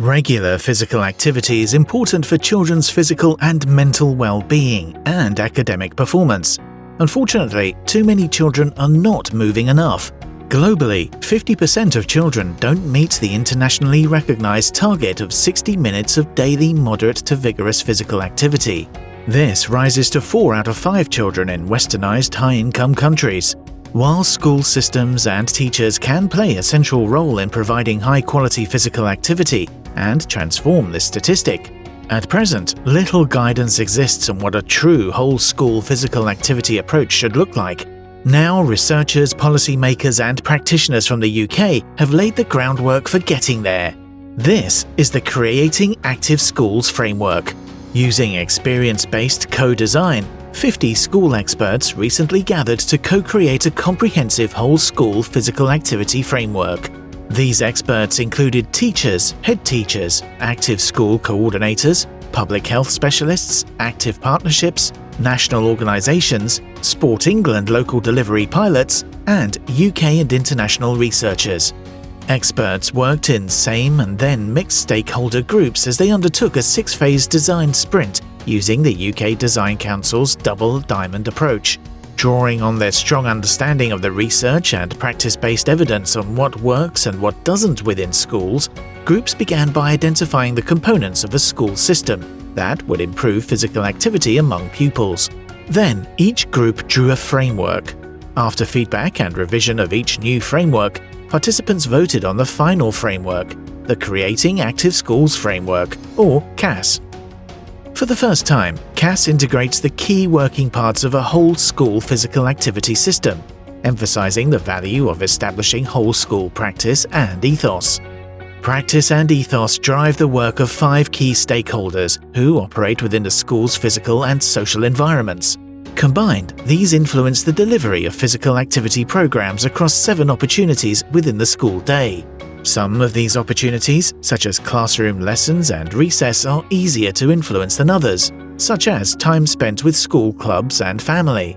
Regular physical activity is important for children's physical and mental well-being and academic performance. Unfortunately, too many children are not moving enough. Globally, 50% of children don't meet the internationally recognized target of 60 minutes of daily moderate to vigorous physical activity. This rises to 4 out of 5 children in westernized high-income countries. While school systems and teachers can play a central role in providing high-quality physical activity, and transform this statistic. At present, little guidance exists on what a true whole-school physical activity approach should look like. Now researchers, policymakers and practitioners from the UK have laid the groundwork for getting there. This is the Creating Active Schools framework. Using experience-based co-design, 50 school experts recently gathered to co-create a comprehensive whole-school physical activity framework. These experts included teachers, head teachers, active school coordinators, public health specialists, active partnerships, national organisations, Sport England local delivery pilots, and UK and international researchers. Experts worked in same and then mixed stakeholder groups as they undertook a six-phase design sprint using the UK Design Council's Double Diamond approach. Drawing on their strong understanding of the research and practice-based evidence on what works and what doesn't within schools, groups began by identifying the components of a school system that would improve physical activity among pupils. Then, each group drew a framework. After feedback and revision of each new framework, participants voted on the final framework, the Creating Active Schools Framework, or CAS. For the first time, CAS integrates the key working parts of a whole school physical activity system, emphasizing the value of establishing whole school practice and ethos. Practice and ethos drive the work of five key stakeholders who operate within the school's physical and social environments. Combined, these influence the delivery of physical activity programs across seven opportunities within the school day. Some of these opportunities, such as classroom lessons and recess, are easier to influence than others, such as time spent with school clubs and family.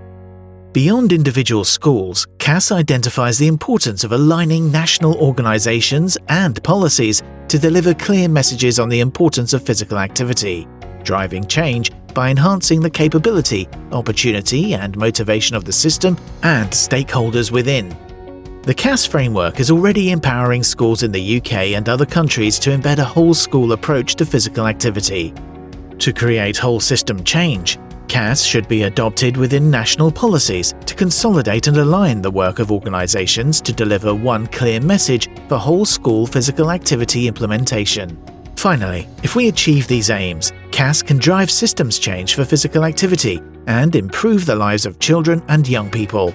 Beyond individual schools, CAS identifies the importance of aligning national organisations and policies to deliver clear messages on the importance of physical activity, driving change by enhancing the capability, opportunity and motivation of the system and stakeholders within. The CAS framework is already empowering schools in the UK and other countries to embed a whole school approach to physical activity. To create whole system change, CAS should be adopted within national policies to consolidate and align the work of organisations to deliver one clear message for whole school physical activity implementation. Finally, if we achieve these aims, CAS can drive systems change for physical activity and improve the lives of children and young people.